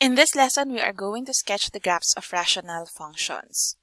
In this lesson, we are going to sketch the graphs of rational functions.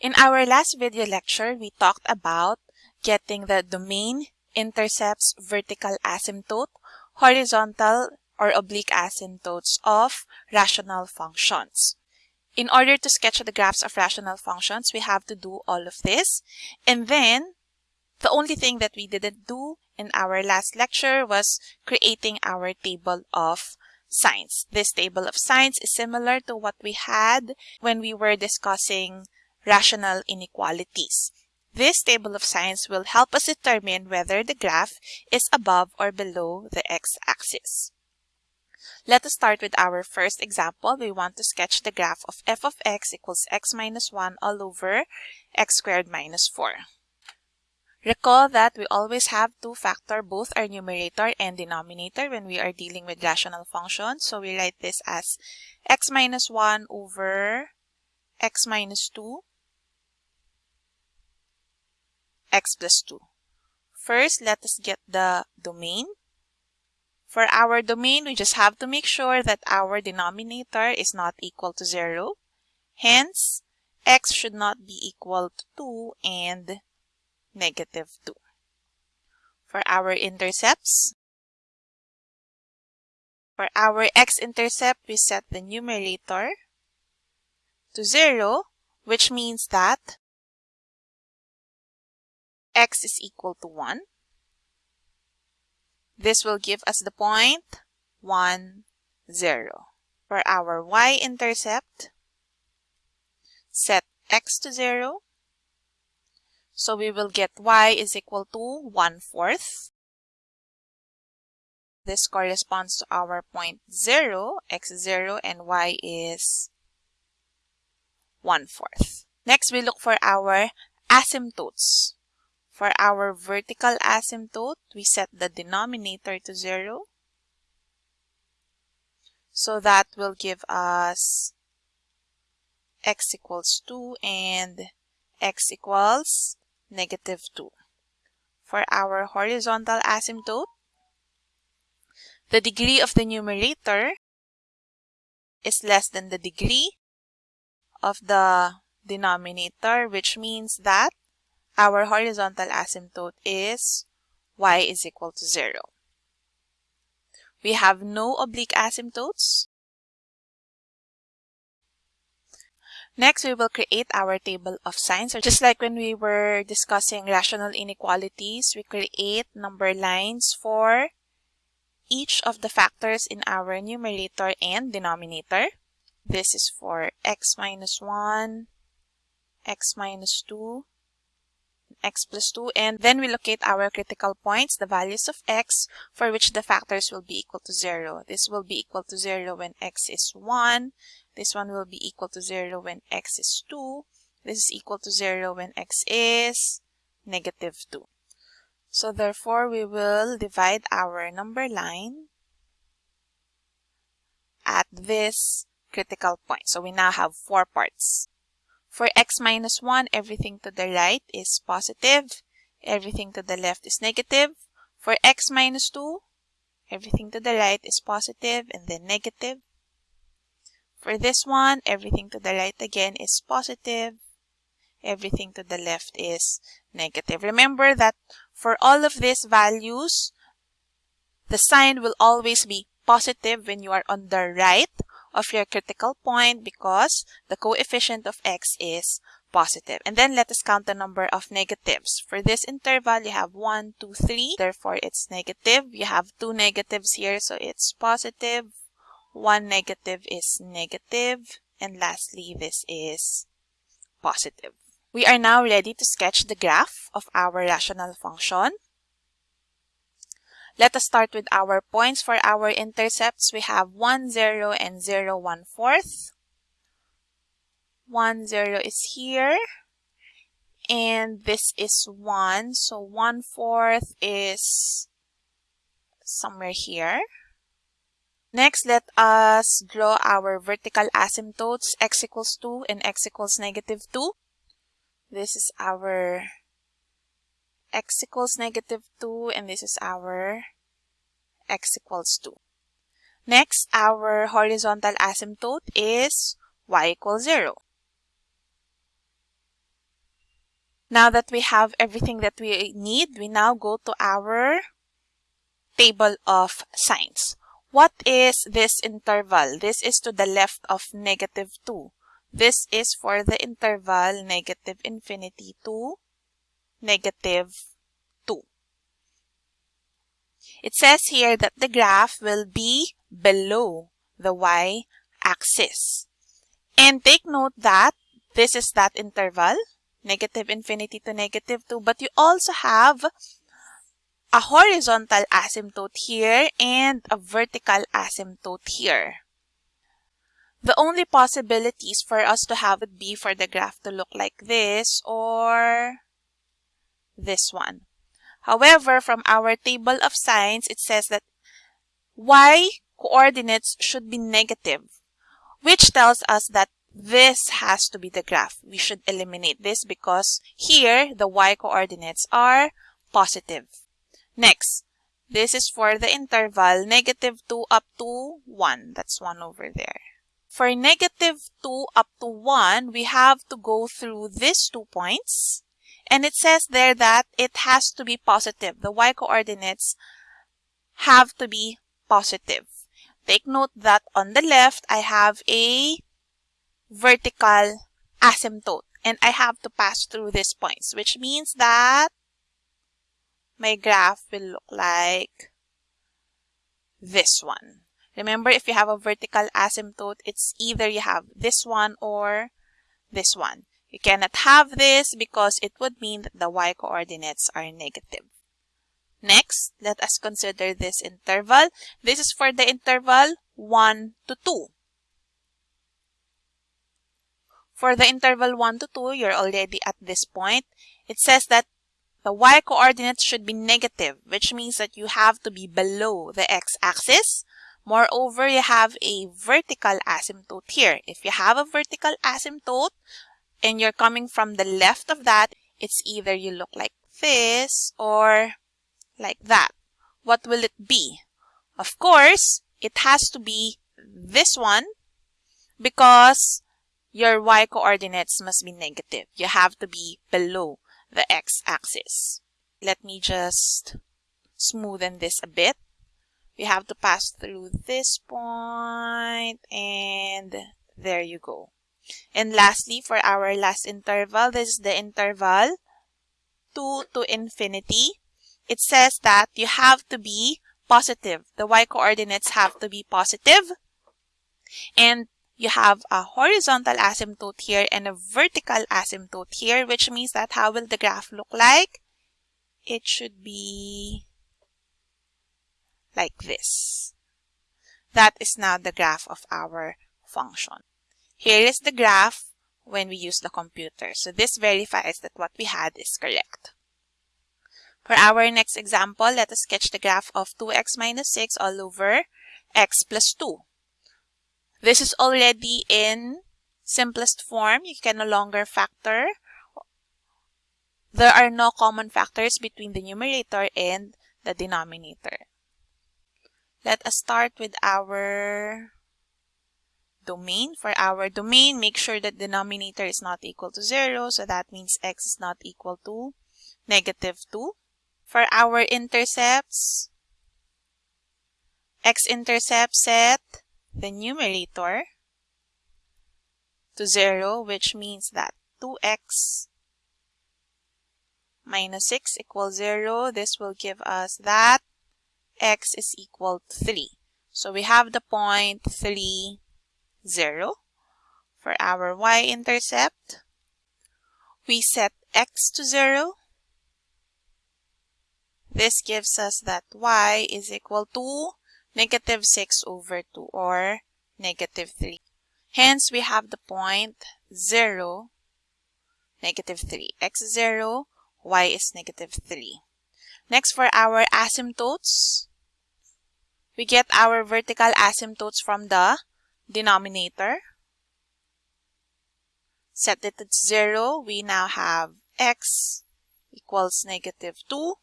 In our last video lecture, we talked about getting the domain, intercepts, vertical asymptote, horizontal or oblique asymptotes of rational functions. In order to sketch the graphs of rational functions, we have to do all of this. And then, the only thing that we didn't do in our last lecture was creating our table of signs. This table of signs is similar to what we had when we were discussing rational inequalities. This table of signs will help us determine whether the graph is above or below the x-axis. Let us start with our first example. We want to sketch the graph of f of x equals x minus 1 all over x squared minus 4. Recall that we always have to factor both our numerator and denominator when we are dealing with rational functions. So we write this as x minus 1 over x minus 2 x plus 2. First, let us get the domain. For our domain, we just have to make sure that our denominator is not equal to 0. Hence, x should not be equal to 2 and negative 2. For our intercepts, for our x-intercept, we set the numerator to 0, which means that x is equal to 1. This will give us the point 1, 0. For our y-intercept, set x to 0. So we will get y is equal to 1 fourth. This corresponds to our point 0, x 0, and y is 1 fourth. Next, we look for our asymptotes. For our vertical asymptote, we set the denominator to 0. So that will give us x equals 2 and x equals negative 2. For our horizontal asymptote, the degree of the numerator is less than the degree of the denominator, which means that our horizontal asymptote is y is equal to 0. We have no oblique asymptotes. Next, we will create our table of signs. So just like when we were discussing rational inequalities, we create number lines for each of the factors in our numerator and denominator. This is for x minus 1, x minus 2, x plus 2 and then we locate our critical points, the values of x for which the factors will be equal to 0. This will be equal to 0 when x is 1. This one will be equal to 0 when x is 2. This is equal to 0 when x is negative 2. So therefore, we will divide our number line at this critical point. So we now have four parts. For x minus 1, everything to the right is positive. Everything to the left is negative. For x minus 2, everything to the right is positive and then negative. For this one, everything to the right again is positive. Everything to the left is negative. Remember that for all of these values, the sign will always be positive when you are on the right of your critical point because the coefficient of x is positive. And then let us count the number of negatives. For this interval, you have 1, 2, 3. Therefore, it's negative. You have two negatives here, so it's positive. One negative is negative. And lastly, this is positive. We are now ready to sketch the graph of our rational function. Let us start with our points. For our intercepts, we have 1, 0, and 0, 1 fourth. 1, 0 is here. And this is 1. So 1 fourth is somewhere here. Next, let us draw our vertical asymptotes, x equals 2 and x equals negative 2. This is our x equals negative 2 and this is our x equals 2. Next, our horizontal asymptote is y equals 0. Now that we have everything that we need, we now go to our table of signs. What is this interval? This is to the left of negative 2. This is for the interval negative infinity to negative 2. It says here that the graph will be below the y-axis. And take note that this is that interval, negative infinity to negative 2, but you also have a horizontal asymptote here and a vertical asymptote here. The only possibilities for us to have it be for the graph to look like this or this one. However, from our table of signs, it says that y coordinates should be negative, which tells us that this has to be the graph. We should eliminate this because here the y coordinates are positive. Next, this is for the interval negative 2 up to 1. That's 1 over there. For negative 2 up to 1, we have to go through these two points. And it says there that it has to be positive. The y-coordinates have to be positive. Take note that on the left, I have a vertical asymptote. And I have to pass through these points, which means that my graph will look like this one. Remember, if you have a vertical asymptote, it's either you have this one or this one. You cannot have this because it would mean that the y-coordinates are negative. Next, let us consider this interval. This is for the interval 1 to 2. For the interval 1 to 2, you're already at this point. It says that the y-coordinates should be negative, which means that you have to be below the x-axis. Moreover, you have a vertical asymptote here. If you have a vertical asymptote and you're coming from the left of that, it's either you look like this or like that. What will it be? Of course, it has to be this one because your y-coordinates must be negative. You have to be below the x-axis. Let me just smoothen this a bit. We have to pass through this point and there you go. And lastly, for our last interval, this is the interval 2 to infinity. It says that you have to be positive. The y-coordinates have to be positive. And you have a horizontal asymptote here and a vertical asymptote here, which means that how will the graph look like? It should be like this. That is now the graph of our function. Here is the graph when we use the computer. So this verifies that what we had is correct. For our next example, let us sketch the graph of 2x minus 6 all over x plus 2. This is already in simplest form. You can no longer factor. There are no common factors between the numerator and the denominator. Let us start with our domain. For our domain, make sure that denominator is not equal to 0. So that means x is not equal to negative 2. For our intercepts, x-intercept set the numerator to 0, which means that 2x minus 6 equals 0. This will give us that x is equal to 3. So we have the point 3, 0. For our y-intercept, we set x to 0. This gives us that y is equal to negative 6 over 2 or negative 3. Hence, we have the point 0, negative 3. x is 0, y is negative 3. Next, for our asymptotes, we get our vertical asymptotes from the denominator. Set it at 0. We now have x equals negative 2.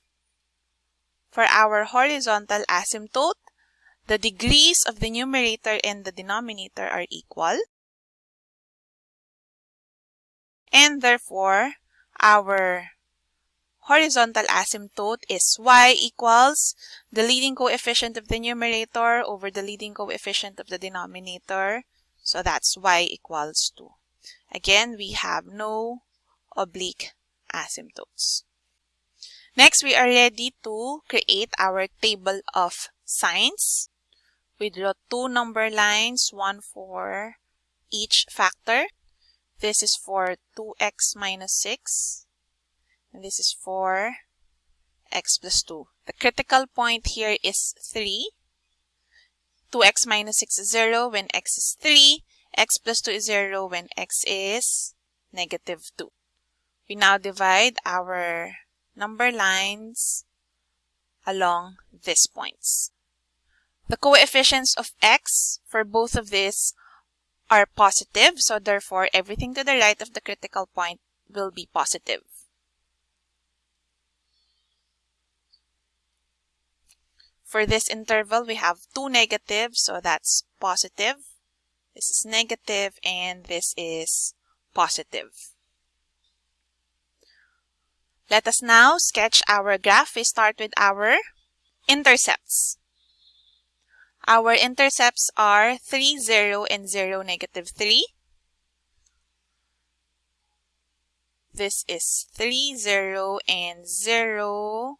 For our horizontal asymptote, the degrees of the numerator and the denominator are equal. And therefore, our horizontal asymptote is y equals the leading coefficient of the numerator over the leading coefficient of the denominator. So that's y equals 2. Again, we have no oblique asymptotes. Next, we are ready to create our table of signs. We draw two number lines, one for each factor. This is for 2x minus 6. And this is for x plus 2. The critical point here is 3. 2x minus 6 is 0 when x is 3. x plus 2 is 0 when x is negative 2. We now divide our number lines along these points. The coefficients of x for both of these are positive, so therefore everything to the right of the critical point will be positive. For this interval, we have two negatives, so that's positive. This is negative, and this is positive. Let us now sketch our graph. We start with our intercepts. Our intercepts are 3, 0, and 0, negative 3. This is 3, 0, and 0,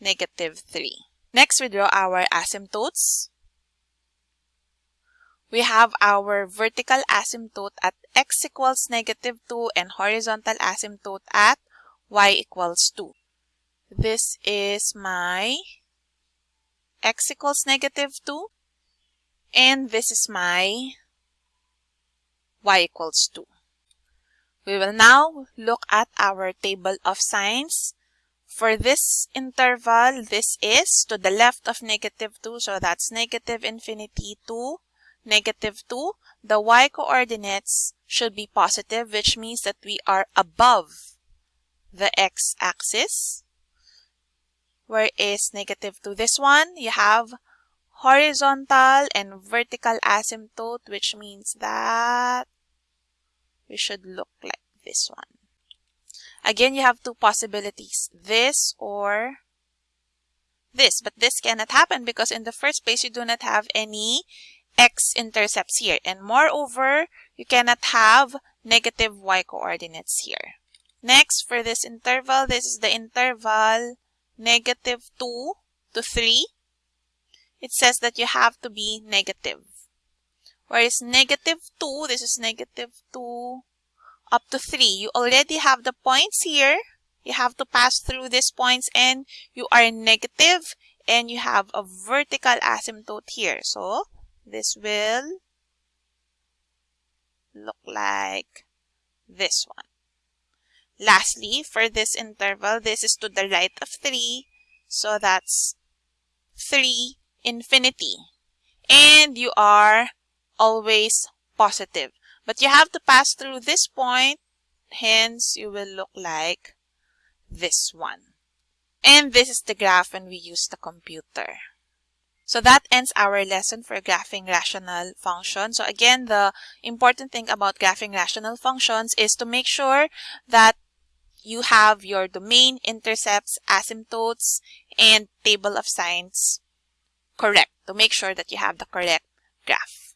negative 3. Next, we draw our asymptotes. We have our vertical asymptote at x equals negative 2 and horizontal asymptote at y equals 2. This is my x equals negative 2 and this is my y equals 2. We will now look at our table of signs. For this interval, this is to the left of negative 2, so that's negative infinity to negative 2. The y coordinates should be positive, which means that we are above the x-axis. Where is negative 2? This one, you have horizontal and vertical asymptote, which means that we should look like this one. Again, you have two possibilities, this or this. But this cannot happen because in the first place, you do not have any x-intercepts here. And moreover, you cannot have negative y coordinates here. Next, for this interval, this is the interval negative 2 to 3, it says that you have to be negative. Whereas negative 2, this is negative 2 up to 3. You already have the points here. You have to pass through these points and you are negative and you have a vertical asymptote here. So this will look like this one. Lastly, for this interval, this is to the right of 3. So that's 3 infinity. And you are always positive. But you have to pass through this point. Hence, you will look like this one. And this is the graph when we use the computer. So that ends our lesson for graphing rational functions. So again, the important thing about graphing rational functions is to make sure that you have your domain, intercepts, asymptotes, and table of signs correct to make sure that you have the correct graph.